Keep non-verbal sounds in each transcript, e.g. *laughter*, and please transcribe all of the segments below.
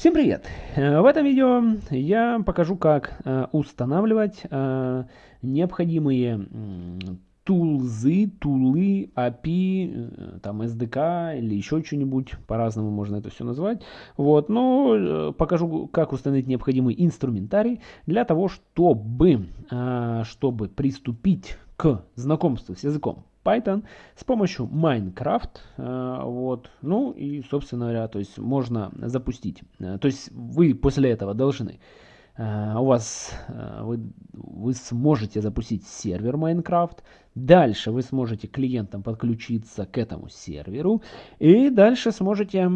Всем привет! Э, в этом видео я покажу, как э, устанавливать э, необходимые тулзы, тулы, API, там SDK или еще что-нибудь, по-разному можно это все назвать. Вот, но покажу, как установить необходимый инструментарий для того, чтобы, чтобы приступить к знакомству с языком Python с помощью Minecraft. Э, вот. Ну и, собственно говоря, то есть можно запустить. Э, то есть вы после этого должны Э, у вас вы, вы сможете запустить сервер Minecraft. Дальше вы сможете клиентам подключиться к этому серверу. И дальше сможете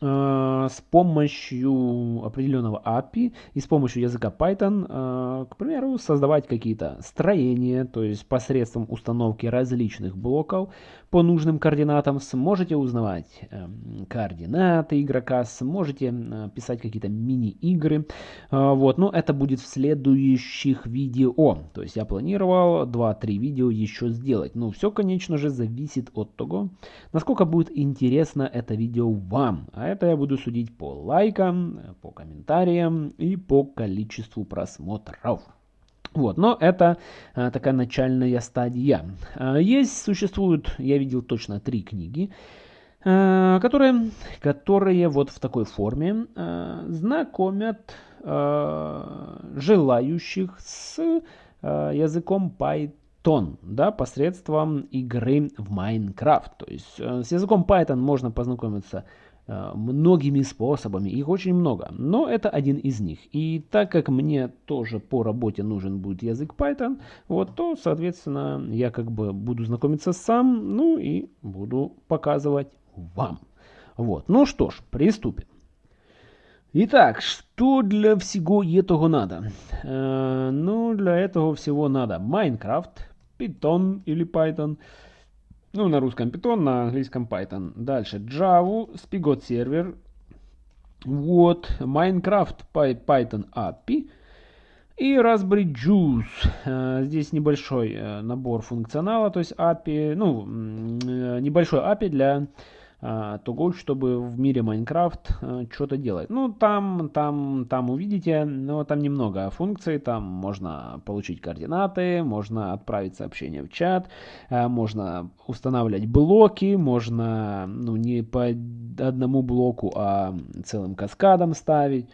э, с помощью определенного API и с помощью языка Python, э, к примеру, создавать какие-то строения, то есть посредством установки различных блоков по нужным координатам сможете узнавать э, координаты игрока, сможете э, писать какие-то мини-игры. Э, вот, но это будет в следующих видео. То есть я планировал 2-3 видео еще сделать. Но все, конечно же, зависит от того, насколько будет интересно это видео вам. А это я буду судить по лайкам, по комментариям и по количеству просмотров. Вот, но это а, такая начальная стадия. А, есть, существуют, я видел точно три книги, а, которые, которые вот в такой форме а, знакомят а, желающих с а, языком Python, да, посредством игры в Minecraft. То есть а, с языком Python можно познакомиться Э, многими способами, их очень много, но это один из них. И так как мне тоже по работе нужен будет язык Python, вот, то, соответственно, я как бы буду знакомиться сам, ну и буду показывать вам. Вот, ну что ж, приступим. Итак, что для всего этого надо? Э, ну, для этого всего надо Minecraft, Python или Python, ну, на русском Python, на английском Python. Дальше Java, Spigot сервер. Вот, Minecraft Python API. И Raspberry Juice. Э, здесь небольшой э, набор функционала, то есть API, ну, э, небольшой API для а, того, чтобы в мире Майнкрафт а, что-то делать. Ну, там, там, там увидите, но там немного функций, там можно получить координаты, можно отправить сообщение в чат, а, можно устанавливать блоки, можно, ну, не по одному блоку, а целым каскадом ставить.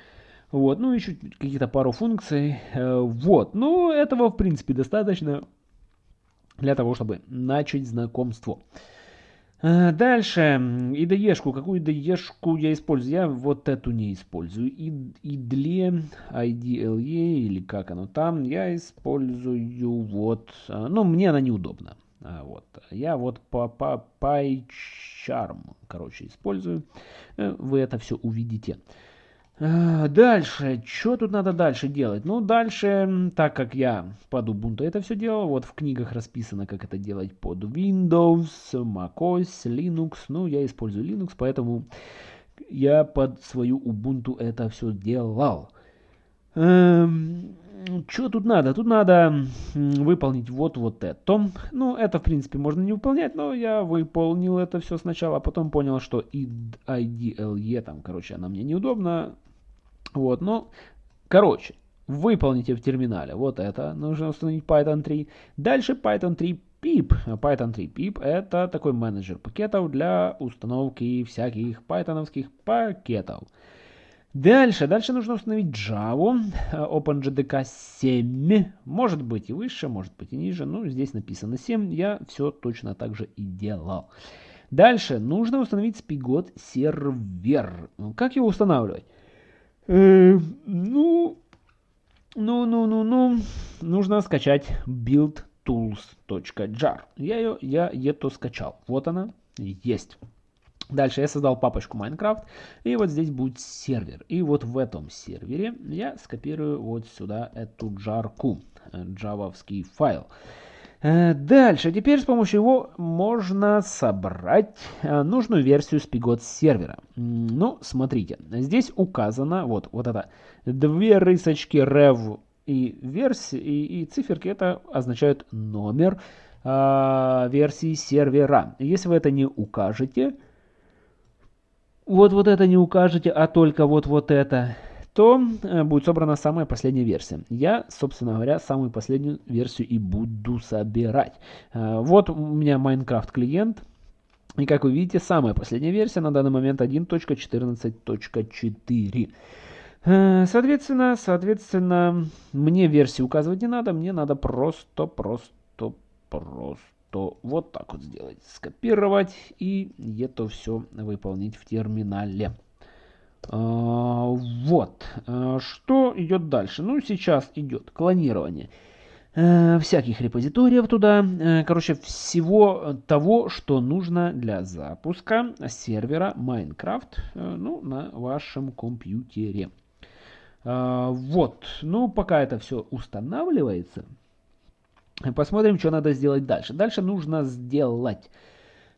Вот, ну, еще какие-то пару функций. Э, вот, ну, этого, в принципе, достаточно для того, чтобы начать знакомство. Э, дальше, IDE-шку. Какую IDE-шку я использую? Я вот эту не использую. IDLE, IDLE или как оно там, я использую вот, э, ну, мне она неудобна. А, вот. Я вот по, по PyCharm, короче, использую. Э, вы это все увидите. А, дальше, что тут надо дальше делать? Ну, дальше, так как я под Ubuntu это все делал, вот в книгах расписано, как это делать под Windows, macOS, Linux. Ну, я использую Linux, поэтому я под свою Ubuntu это все делал. Эм, что тут надо? Тут надо выполнить вот вот это. Ну, это, в принципе, можно не выполнять, но я выполнил это все сначала, а потом понял, что IDLE, там, короче, она мне неудобна. Вот, ну, короче, выполните в терминале вот это, нужно установить Python 3. Дальше Python 3 pip. Python 3 pip это такой менеджер пакетов для установки всяких пайтоновских пакетов. Дальше, дальше нужно установить Java, OpenJDK 7, может быть и выше, может быть и ниже, ну здесь написано 7, я все точно так же и делал. Дальше нужно установить Spigot сервер. Как его устанавливать? Э, ну, ну, ну, ну, ну, нужно скачать buildtools.jar. Я ее, я это скачал. Вот она, есть. Дальше я создал папочку Minecraft, и вот здесь будет сервер. И вот в этом сервере я скопирую вот сюда эту джарку, э, джавовский файл. Э, дальше, теперь с помощью его можно собрать э, нужную версию Spigot сервера. Ну, смотрите, здесь указано, вот, вот это, две рысочки rev и версии, и, и циферки, это означают номер э, версии сервера. Если вы это не укажете, вот вот это не укажете, а только вот вот это, то э, будет собрана самая последняя версия. Я, собственно говоря, самую последнюю версию и буду собирать. Э, вот у меня Minecraft клиент. И как вы видите, самая последняя версия на данный момент 1.14.4. Э, соответственно, соответственно, мне версии указывать не надо, мне надо просто, просто, просто вот так вот сделать. Скопировать и это все выполнить в терминале. А, вот. А, что идет дальше? Ну, сейчас идет клонирование э, всяких репозиториев туда. Э, короче, всего того, что нужно для запуска сервера Minecraft э, ну, на вашем компьютере. А, вот. Ну, пока это все устанавливается, посмотрим, что надо сделать дальше. Дальше нужно сделать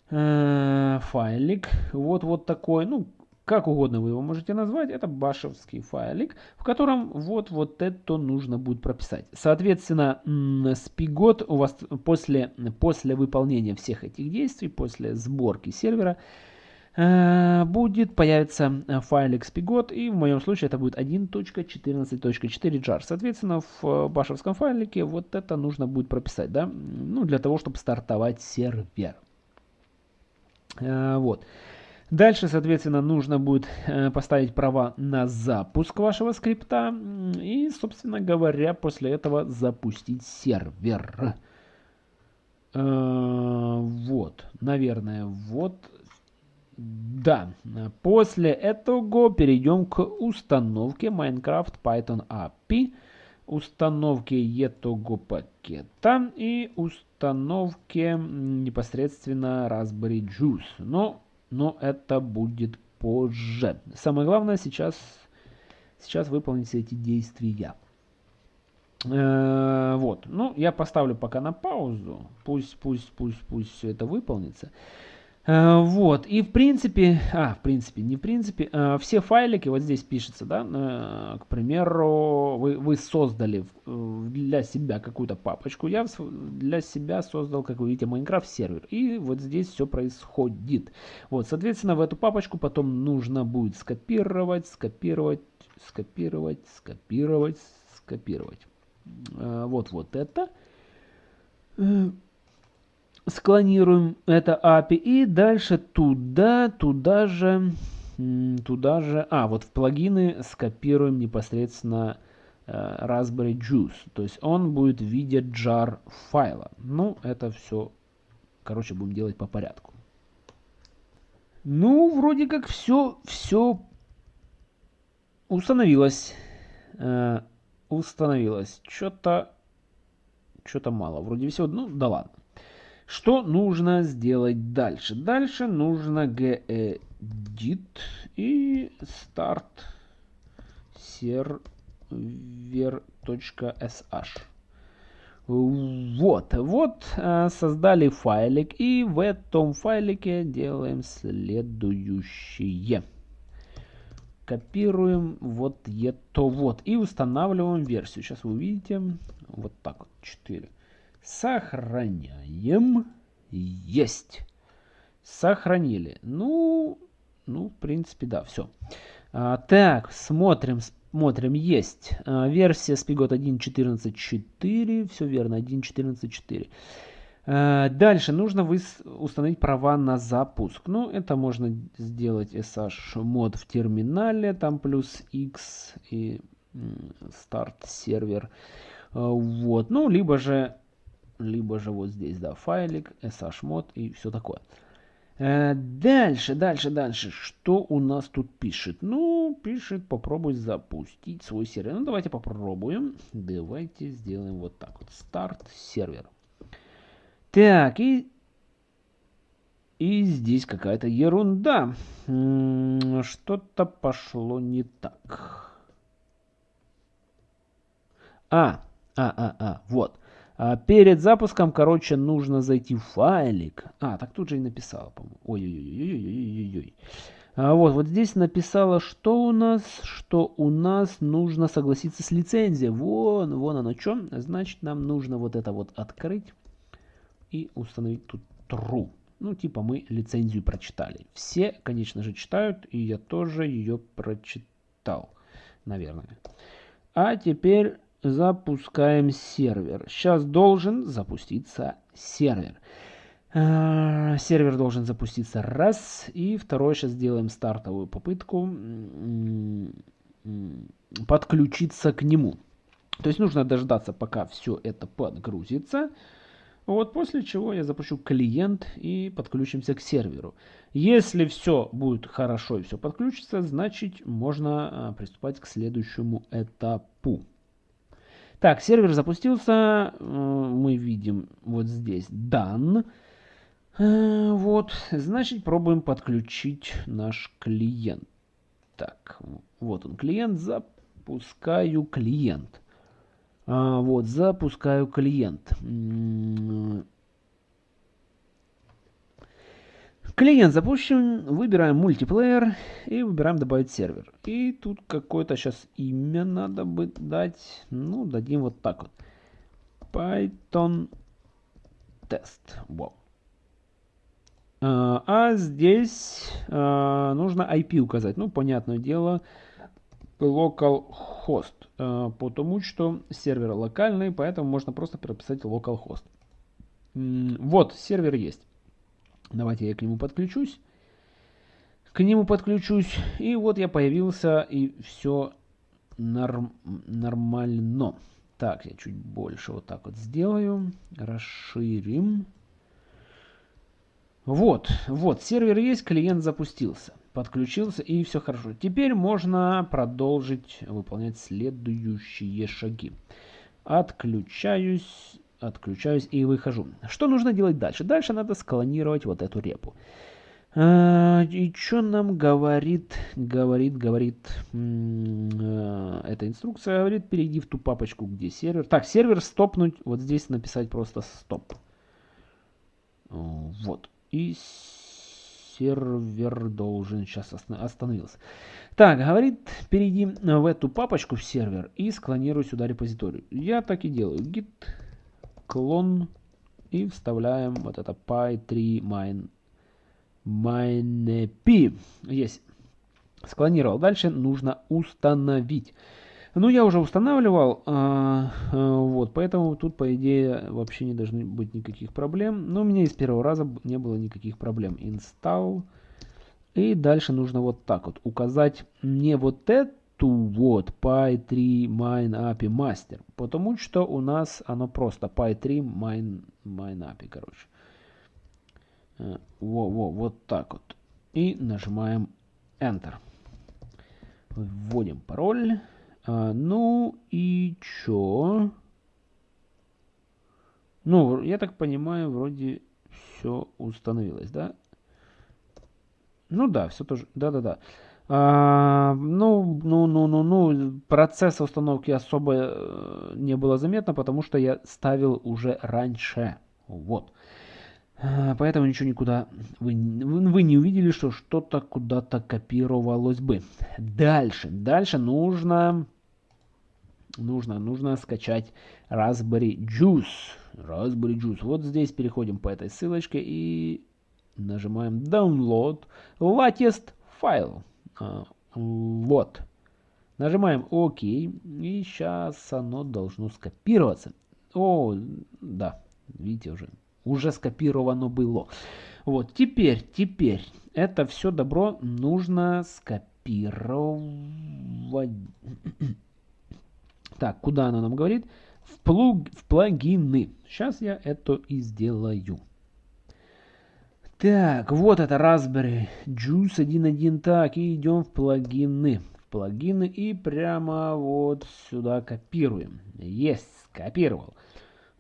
файлик. Вот, вот такой. Ну, как угодно вы его можете назвать, это башевский файлик, в котором вот, вот это нужно будет прописать. Соответственно, спигот у вас после, после выполнения всех этих действий, после сборки сервера, э, будет появиться файлик спигот, и в моем случае это будет 1.14.4 jar. Соответственно, в башевском файлике вот это нужно будет прописать, да, ну, для того, чтобы стартовать сервер. Э, вот. Дальше, соответственно, нужно будет э, поставить права на запуск вашего скрипта и, собственно говоря, после этого запустить сервер. Э, вот, наверное, вот. Да, после этого перейдем к установке Minecraft Python API, установке этого пакета и установке непосредственно Raspberry Juice. Но но это будет позже. Самое главное сейчас, сейчас выполнить эти действия. Э, вот, ну, я поставлю пока на паузу, пусть, пусть, пусть, пусть все это выполнится. Э, вот, и в принципе, а, в принципе, не в принципе, э, все файлики, вот здесь пишется, да, э, к примеру, вы, вы создали для себя какую-то папочку, я для себя создал, как вы видите, Minecraft сервер, и вот здесь все происходит. Вот, соответственно, в эту папочку потом нужно будет скопировать, скопировать, скопировать, скопировать, скопировать. Вот, вот это склонируем это API и дальше туда, туда же, туда же, а, вот в плагины скопируем непосредственно э, Raspberry Juice. То есть он будет в виде jar файла. Ну, это все, короче, будем делать по порядку. Ну, вроде как все, все установилось. Э, установилось. Что-то, что-то мало. Вроде всего, ну, да ладно. Что нужно сделать дальше? Дальше нужно gedit и start server.sh. Вот, вот э, создали файлик и в этом файлике делаем следующее. Копируем вот это вот и устанавливаем версию. Сейчас вы увидите вот так вот 4. Сохраняем. Есть. Сохранили. Ну, ну, в принципе, да, все. А, так, смотрим, смотрим, есть. А, версия Spigot 1.14.4, все верно, 1.14.4. А, дальше нужно установить права на запуск. Ну, это можно сделать SH мод в терминале, там плюс X и старт сервер. А, вот, ну, либо же либо же вот здесь, да, файлик, shmod и все такое. Э, дальше, дальше, дальше. Что у нас тут пишет? Ну, пишет, попробуй запустить свой сервер. Ну, давайте попробуем. Давайте сделаем вот так вот. Старт сервер. Так, и... И здесь какая-то ерунда. Что-то пошло не так. А, а, а, а, вот. А перед запуском, короче, нужно зайти в файлик. А, так тут же и написала, по-моему. Ой-ой-ой-ой-ой-ой-ой. А вот, вот здесь написала, что у нас, что у нас нужно согласиться с лицензией. Вон, вон оно что. Значит, нам нужно вот это вот открыть и установить тут true. Ну, типа мы лицензию прочитали. Все, конечно же, читают, и я тоже ее прочитал, наверное. А теперь запускаем сервер. Сейчас должен запуститься сервер. А, сервер должен запуститься раз. И второй сейчас сделаем стартовую попытку подключиться к нему. То есть нужно дождаться, пока все это подгрузится. Вот после чего я запущу клиент и подключимся к серверу. Если все будет хорошо и все подключится, значит можно а, приступать к следующему этапу. Так, сервер запустился. Э, мы видим вот здесь done. Э, вот, значит пробуем подключить наш клиент. Так, вот он клиент. Запускаю клиент. А, вот, запускаю клиент. Клиент запущен, выбираем мультиплеер и выбираем добавить сервер. И тут какое-то сейчас имя надо бы дать. Ну, дадим вот так вот. Python тест. Wow. А, а здесь а, нужно IP указать. Ну, понятное дело, localhost, э, потому что сервер локальный, поэтому можно просто прописать localhost. Вот, сервер есть. Давайте я к нему подключусь. К нему подключусь, и вот я появился, и все норм, нормально. Так, я чуть больше вот так вот сделаю. Расширим. Вот, вот, сервер есть, клиент запустился подключился и все хорошо. Теперь можно продолжить выполнять следующие шаги. Отключаюсь, отключаюсь и выхожу. Что нужно делать дальше? Дальше надо склонировать вот эту репу. А, и что нам говорит, говорит, говорит э, эта инструкция? Говорит, перейди в ту папочку, где сервер. Так, сервер стопнуть, вот здесь написать просто стоп. Вот. И сервер должен сейчас остановился. Так, говорит, перейди в эту папочку в сервер и склонируй сюда репозиторий. Я так и делаю. git clone и вставляем вот это py3 mine mineP. Есть. Склонировал. Дальше нужно установить. Ну, я уже устанавливал, а, а, вот, поэтому тут, по идее, вообще не должны быть никаких проблем. Но у меня из первого раза не было никаких проблем. Install. И дальше нужно вот так вот указать не вот эту вот py3 mine API master, потому что у нас оно просто py3 mine, mine API, короче. Э, во, во, вот так вот. И нажимаем Enter. Вводим пароль. А, ну и чё? Ну, я так понимаю, вроде все установилось, да? Ну да, все тоже. Да-да-да. А, ну, ну, ну, ну, ну, процесса установки особо э, не было заметно, потому что я ставил уже раньше. Вот. А, поэтому ничего никуда вы, вы не увидели, что что-то куда-то копировалось бы. Дальше. Дальше нужно, нужно, нужно скачать Raspberry Juice. Raspberry Juice. Вот здесь переходим по этой ссылочке и нажимаем Download Latest File. А, вот. Нажимаем ОК. И сейчас оно должно скопироваться. О, да, видите уже уже скопировано было. Вот, теперь, теперь, это все добро нужно скопировать. Так, куда она нам говорит? В, плуг, в плагины. Сейчас я это и сделаю. Так, вот это Raspberry Juice 1.1. Так, и идем в плагины. В плагины и прямо вот сюда копируем. Есть, скопировал.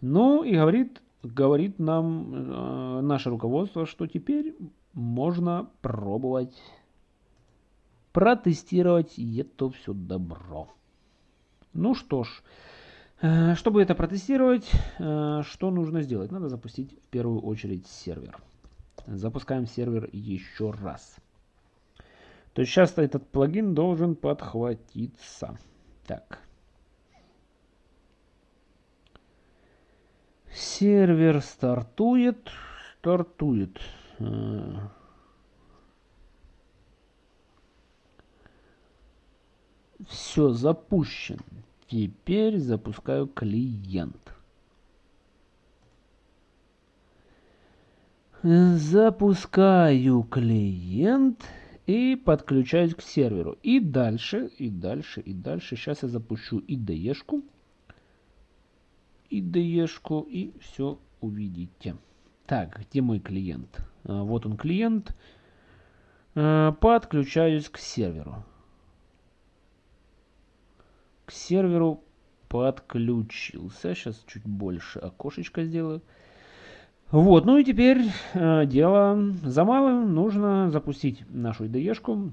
Ну и говорит говорит нам э, наше руководство, что теперь можно пробовать протестировать это все добро. Ну что ж, э, чтобы это протестировать, э, что нужно сделать? Надо запустить в первую очередь сервер. Запускаем сервер еще раз. То есть сейчас этот плагин должен подхватиться. Так. Сервер стартует. Стартует. Все, запущен. Теперь запускаю клиент. Запускаю клиент и подключаюсь к серверу. И дальше, и дальше, и дальше. Сейчас я запущу IDE-шку. IDE-шку и все увидите. Так, где мой клиент? А, вот он клиент. А, подключаюсь к серверу. К серверу подключился. Сейчас чуть больше окошечко сделаю. Вот, ну и теперь э, дело за малым. Нужно запустить нашу IDE-шку,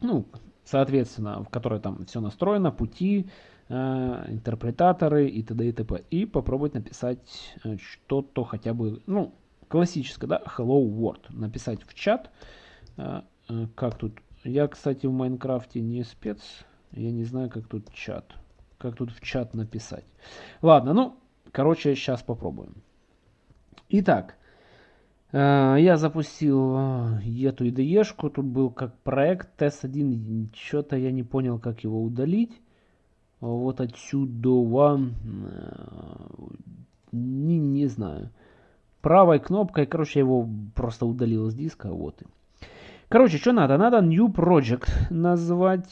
ну, соответственно, в которой там все настроено, пути, э, интерпретаторы и т.д. и т.п. И попробовать написать э, что-то хотя бы, ну, классическое, да, hello world. Написать в чат, э, э, как тут. Я, кстати, в Майнкрафте не спец, я не знаю, как тут чат. Как тут в чат написать. Ладно, ну, короче, сейчас попробуем. Итак, э, я запустил э, эту IDE-шку. Тут был как проект TES1. Что-то я не понял, как его удалить. Вот отсюда. Э, не, не знаю. Правой кнопкой, короче, я его просто удалил с диска. Вот. Короче, что надо? Надо New Project назвать.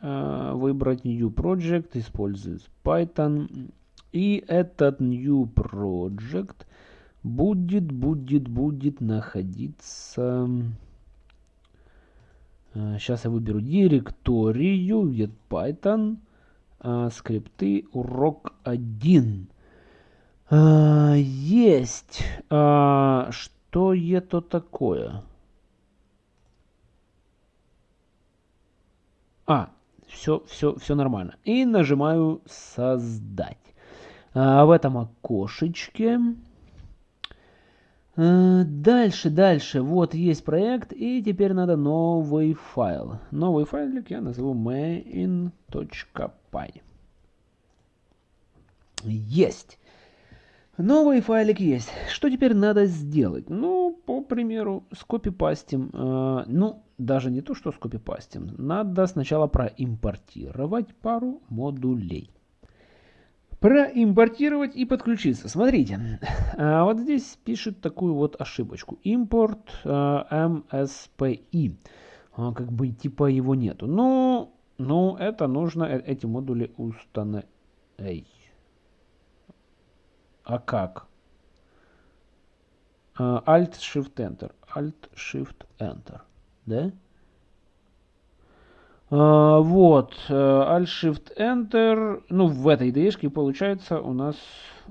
Выбрать New Project. Использовать Python. И этот New Project будет, будет, будет находиться... Сейчас а, я выберу директорию, get Python, а, скрипты, урок 1. А, есть. Что это такое? А, все, все, все нормально. И нажимаю создать. В этом окошечке дальше, дальше. Вот есть проект, и теперь надо новый файл. Новый файлик я назову main.py. Есть. Новый файлик есть. Что теперь надо сделать? Ну, по примеру, скопипастим. Э, ну, даже не то, что скопипастим. Надо сначала проимпортировать пару модулей проимпортировать и подключиться. Смотрите, а вот здесь пишет такую вот ошибочку. Импорт MSPI. А, как бы типа его нету. Но, ну, это нужно э, эти модули установить. А как? Alt-Shift-Enter. Alt-Shift-Enter. Да? А, вот, э, Alt-Shift-Enter, ну, в этой ide получается, у нас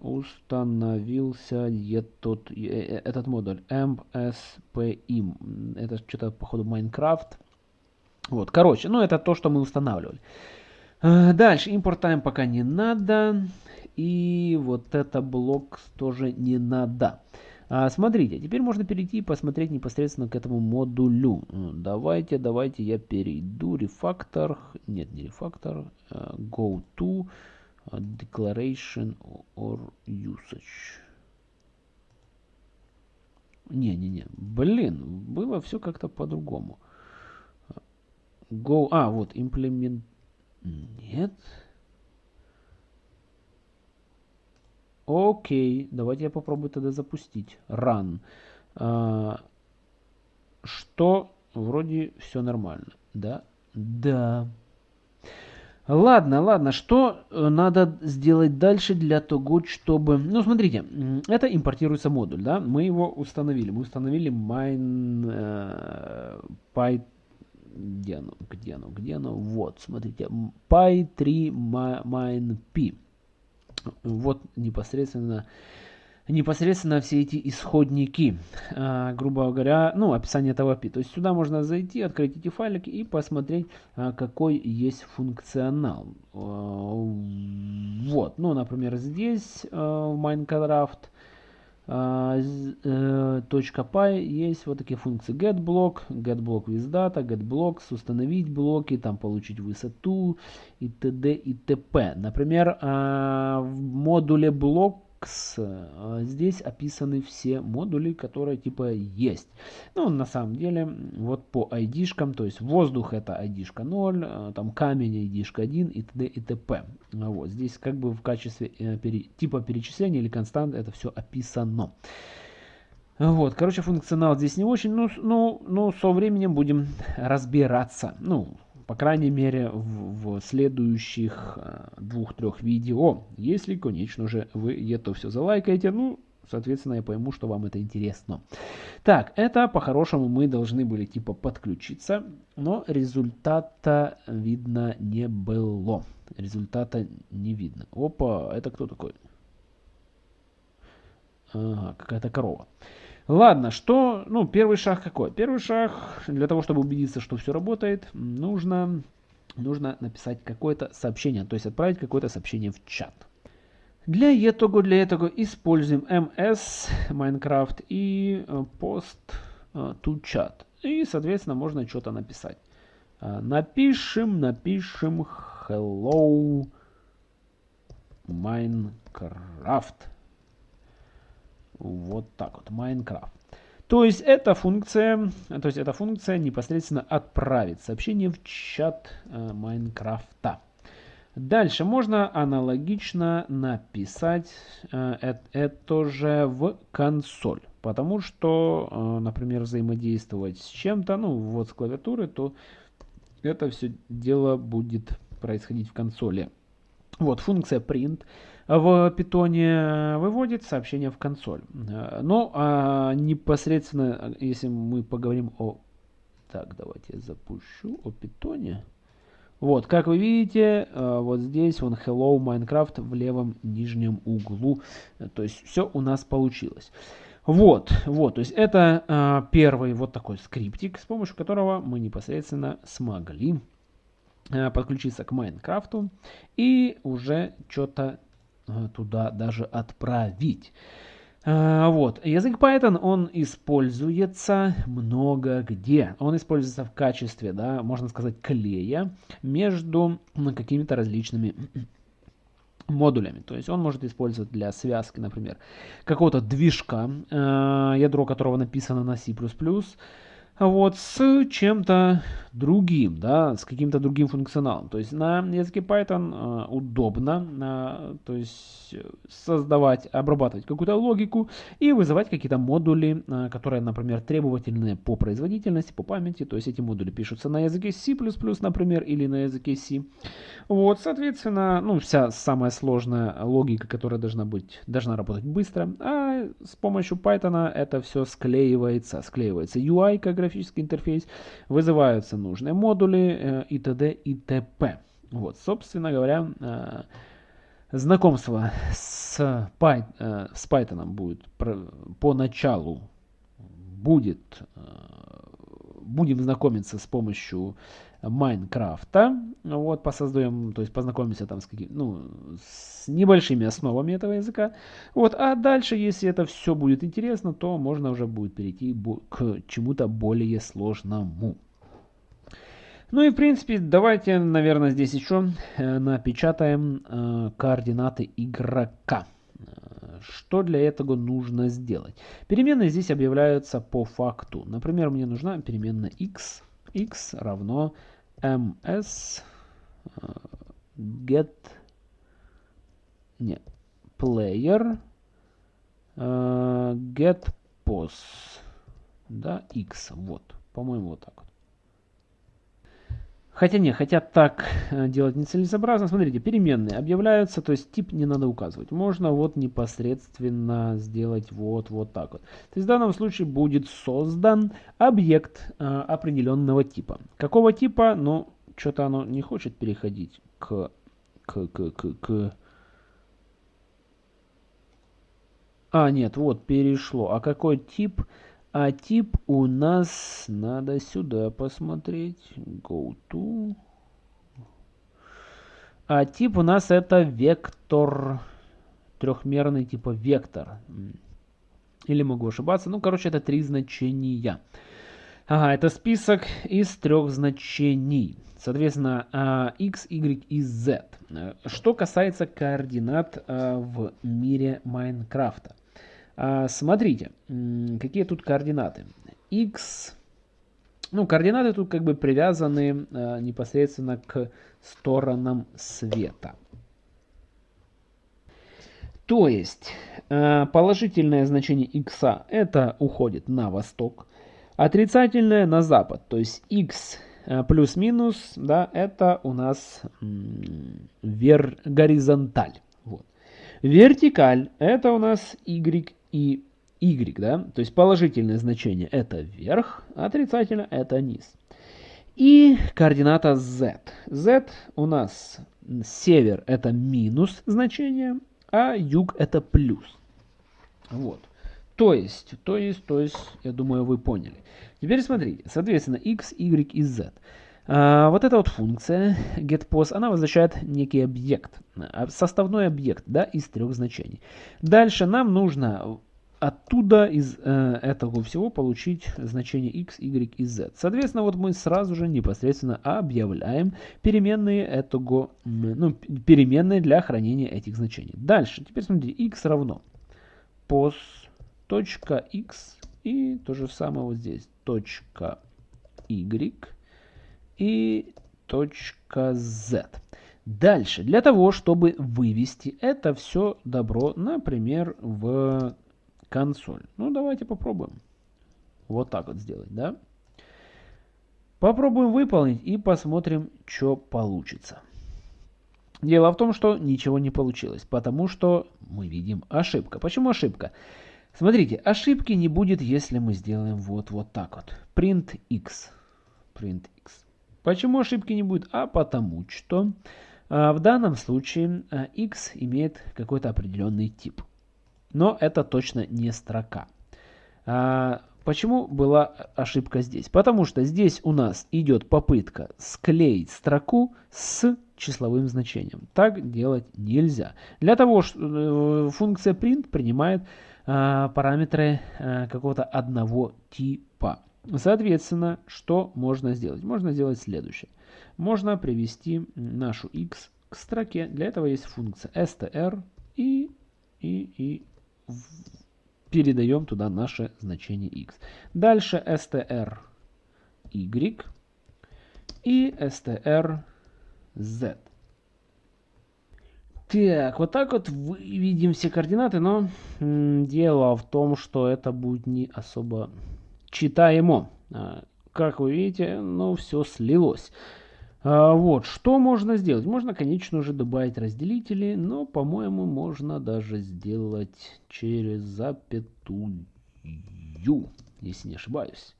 установился этот, э, э, этот модуль MSPIM. Это что-то, походу, Minecraft. Вот, короче, ну, это то, что мы устанавливали. Дальше, импорт time пока не надо. И вот это блок тоже не надо. А, смотрите, теперь можно перейти и посмотреть непосредственно к этому модулю. Давайте, давайте я перейду. Рефактор, нет, не рефактор. Uh, go to uh, declaration or usage. Не-не-не, блин, было все как-то по-другому. Go, а, вот, implement... Нет. Окей, давайте я попробую тогда запустить. Run. А, что вроде все нормально. Да? Да. Ладно, ладно, что э, надо сделать дальше для того, чтобы... Ну, смотрите, это импортируется модуль, да? Мы его установили. Мы установили mine э. Где оно? Где оно? Где оно? Вот, смотрите. py3 mine p вот непосредственно непосредственно все эти исходники, а, грубо говоря, ну, описание этого API. То есть сюда можно зайти, открыть эти файлики и посмотреть, а, какой есть функционал. А, вот, ну, например, здесь в Minecraft .py есть вот такие функции getBlock, getBlock with data, getBlocks, установить блоки, там получить высоту и т.д. и т.п. Например, в модуле блок э, здесь описаны все модули, которые типа есть. Ну, на самом деле, вот по ID-шкам, то есть воздух это ID-шка 0, э, там камень ID-шка 1 и т.д. и т.п. Вот, здесь как бы в качестве э, пере, типа перечисления или констант это все описано. Вот, короче, функционал здесь не очень, ну, ну, ну, со временем будем разбираться. Ну, по крайней мере, в, в следующих э, двух-трех видео. Если, конечно же, вы это все залайкаете, ну, соответственно, я пойму, что вам это интересно. Так, это по-хорошему мы должны были типа подключиться, но результата видно не было. Результата не видно. Опа, это кто такой? Ага, какая-то корова. Ладно, что, ну, первый шаг какой? Первый шаг, для того, чтобы убедиться, что все работает, нужно, нужно написать какое-то сообщение, то есть отправить какое-то сообщение в чат. Для этого, для этого используем ms Minecraft и э, post э, to chat. И, соответственно, можно что-то написать. Э, напишем, напишем hello Minecraft. Вот так вот, Minecraft. То есть эта функция, то есть эта функция непосредственно отправит сообщение в чат э, Майнкрафта. Дальше можно аналогично написать э, это же в консоль. Потому что, э, например, взаимодействовать с чем-то, ну вот с клавиатуры, то это все дело будет происходить в консоли. Вот функция print в питоне выводит сообщение в консоль. Но а непосредственно, если мы поговорим о... Так, давайте я запущу о питоне. Вот, как вы видите, э, вот здесь он Hello Minecraft в левом нижнем углу. То есть все у нас получилось. Вот, вот, то есть это э, первый вот такой скриптик, с помощью которого мы непосредственно смогли э, подключиться к Майнкрафту и уже что-то Э, туда даже отправить. А, вот, язык Python, он используется много где. Он используется в качестве, да, можно сказать, клея между какими-то различными *clears throat* модулями. То есть он может использовать для связки, например, какого-то движка, э, ядро которого написано на C++, вот, с чем-то другим, да, с каким-то другим функционалом. То есть на языке Python э, удобно, э, то есть создавать, обрабатывать какую-то логику и вызывать какие-то модули, э, которые, например, требовательны по производительности, по памяти. То есть эти модули пишутся на языке C++, например, или на языке C. Вот, соответственно, ну, вся самая сложная логика, которая должна быть, должна работать быстро, а с помощью Python это все склеивается, склеивается UI как графический интерфейс, вызываются нужные модули э, и т.д. и т.п. Вот, собственно говоря, э, знакомство с, э, с Python будет по началу будет будем знакомиться с помощью Майнкрафта. Вот, посоздаем, то есть познакомимся там с каким, ну, с небольшими основами этого языка. Вот, а дальше, если это все будет интересно, то можно уже будет перейти к чему-то более сложному. Ну и в принципе, давайте, наверное, здесь еще э, напечатаем э, координаты игрока. Что для этого нужно сделать? Переменные здесь объявляются по факту. Например, мне нужна переменная x. x равно ms get не, player get pos да, x. Вот, по-моему, вот так. Хотя не, хотя так э, делать нецелесообразно. Смотрите, переменные объявляются, то есть тип не надо указывать. Можно вот непосредственно сделать вот, вот так вот. То есть в данном случае будет создан объект э, определенного типа. Какого типа? Ну, что-то оно не хочет переходить к, к, к, к, к... А, нет, вот перешло. А какой тип? А тип у нас, надо сюда посмотреть. Go to. А тип у нас это вектор. Трехмерный типа вектор. Или могу ошибаться. Ну, короче, это три значения. Ага, это список из трех значений. Соответственно, а, x, y и z. Что касается координат а, в мире Майнкрафта. А, смотрите, какие тут координаты. x, ну, координаты тут как бы привязаны непосредственно к сторонам света. То есть, положительное значение x это уходит на восток, отрицательное на запад. То есть x плюс-минус, да, это у нас вер горизонталь. Вертикаль это у нас y и y, да, то есть положительное значение это вверх, отрицательное это низ. И координата z. z у нас север это минус значение, а юг это плюс. Вот. То есть, то есть, то есть, я думаю, вы поняли. Теперь смотрите, соответственно, x, y и z. А, вот эта вот функция getPos, она возвращает некий объект, а, составной объект, да, из трех значений. Дальше нам нужно оттуда из э, этого всего получить значение x, y и z. Соответственно, вот мы сразу же непосредственно объявляем переменные этого, ну, переменные для хранения этих значений. Дальше, теперь смотрите, x равно pos точка x и то же самое вот здесь точка y и точка z. Дальше, для того, чтобы вывести это все добро, например, в консоль. Ну, давайте попробуем. Вот так вот сделать, да? Попробуем выполнить и посмотрим, что получится. Дело в том, что ничего не получилось, потому что мы видим ошибка. Почему ошибка? Смотрите, ошибки не будет, если мы сделаем вот, вот так вот. Print x. Print x. Почему ошибки не будет? А потому что а, в данном случае а, x имеет какой-то определенный тип. Но это точно не строка. А, почему была ошибка здесь? Потому что здесь у нас идет попытка склеить строку с числовым значением. Так делать нельзя. Для того, что э, функция print принимает параметры какого-то одного типа. Соответственно, что можно сделать? Можно сделать следующее. Можно привести нашу x к строке. Для этого есть функция str и, и, и передаем туда наше значение x. Дальше str y и str z. Так, вот так вот выведем все координаты, но дело в том, что это будет не особо читаемо. А, как вы видите, ну все слилось. А, вот, что можно сделать? Можно, конечно же, добавить разделители, но, по-моему, можно даже сделать через запятую, если не ошибаюсь.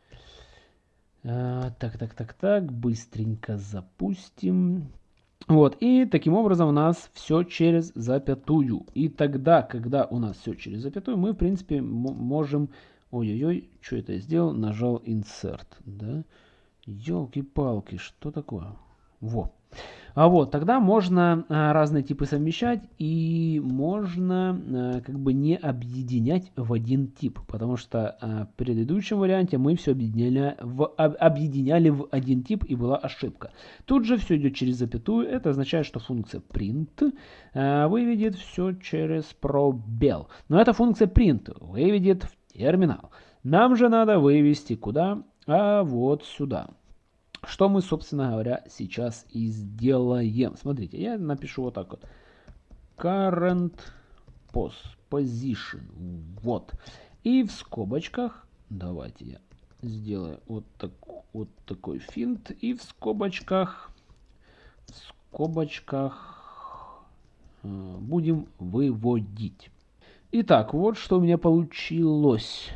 А, так, так, так, так, быстренько запустим. Вот, и таким образом у нас все через запятую. И тогда, когда у нас все через запятую, мы, в принципе, можем... Ой-ой-ой, что это я сделал? Нажал Insert, да? Елки-палки, что такое? Во. А вот, тогда можно а, разные типы совмещать и можно а, как бы не объединять в один тип, потому что а, в предыдущем варианте мы все объединяли в, объединяли в один тип и была ошибка. Тут же все идет через запятую, это означает, что функция print выведет все через пробел. Но эта функция print выведет в терминал. Нам же надо вывести куда? А вот сюда. Что мы, собственно говоря, сейчас и сделаем. Смотрите, я напишу вот так вот. Current position. Вот. И в скобочках, давайте я сделаю вот, так, вот такой финт. И в скобочках, в скобочках э, будем выводить. Итак, вот что у меня получилось.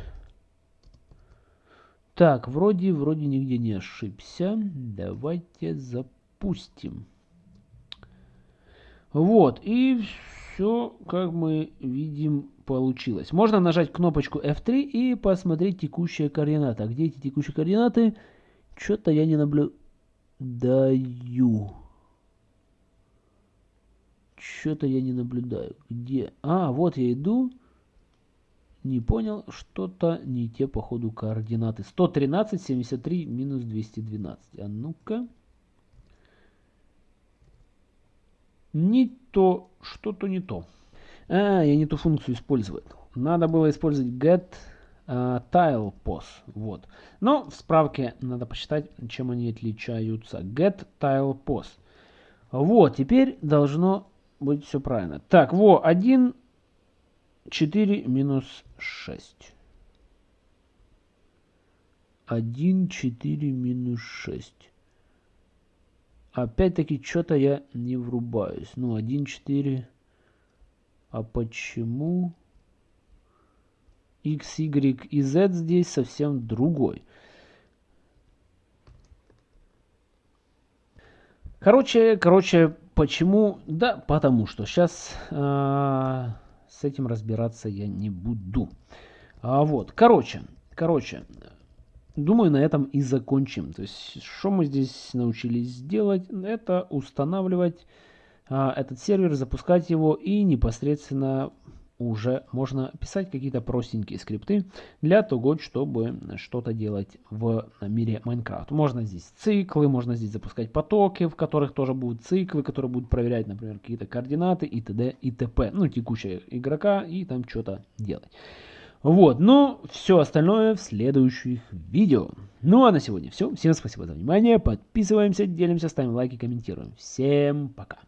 Так, вроде, вроде нигде не ошибся. Давайте запустим. Вот, и все, как мы видим, получилось. Можно нажать кнопочку F3 и посмотреть текущие координаты. А где эти текущие координаты? Что-то я не наблюдаю. Что-то я не наблюдаю. Где? А, вот я иду. Не понял, что-то не те по ходу координаты. 113, 73, минус 212. А ну-ка. Не то, что-то не то. А, я не ту функцию использую. Надо было использовать get uh, tile pos. Вот. Но в справке надо посчитать, чем они отличаются. Get tile pos. Вот, теперь должно быть все правильно. Так, во, 1 4 минус 6. 1, 4 минус 6. Опять-таки, что-то я не врубаюсь. Ну, 1, 4. А почему x, y и z здесь совсем другой? Короче, короче, почему? Да, потому что сейчас... А с этим разбираться я не буду. А вот, короче, короче, думаю, на этом и закончим. То есть, что мы здесь научились делать, это устанавливать а, этот сервер, запускать его и непосредственно уже можно писать какие-то простенькие скрипты для того, чтобы что-то делать в мире Майнкрафт. Можно здесь циклы, можно здесь запускать потоки, в которых тоже будут циклы, которые будут проверять, например, какие-то координаты и т.д. и т.п. Ну, текущего игрока и там что-то делать. Вот, ну, все остальное в следующих видео. Ну, а на сегодня все. Всем спасибо за внимание. Подписываемся, делимся, ставим лайки, комментируем. Всем пока.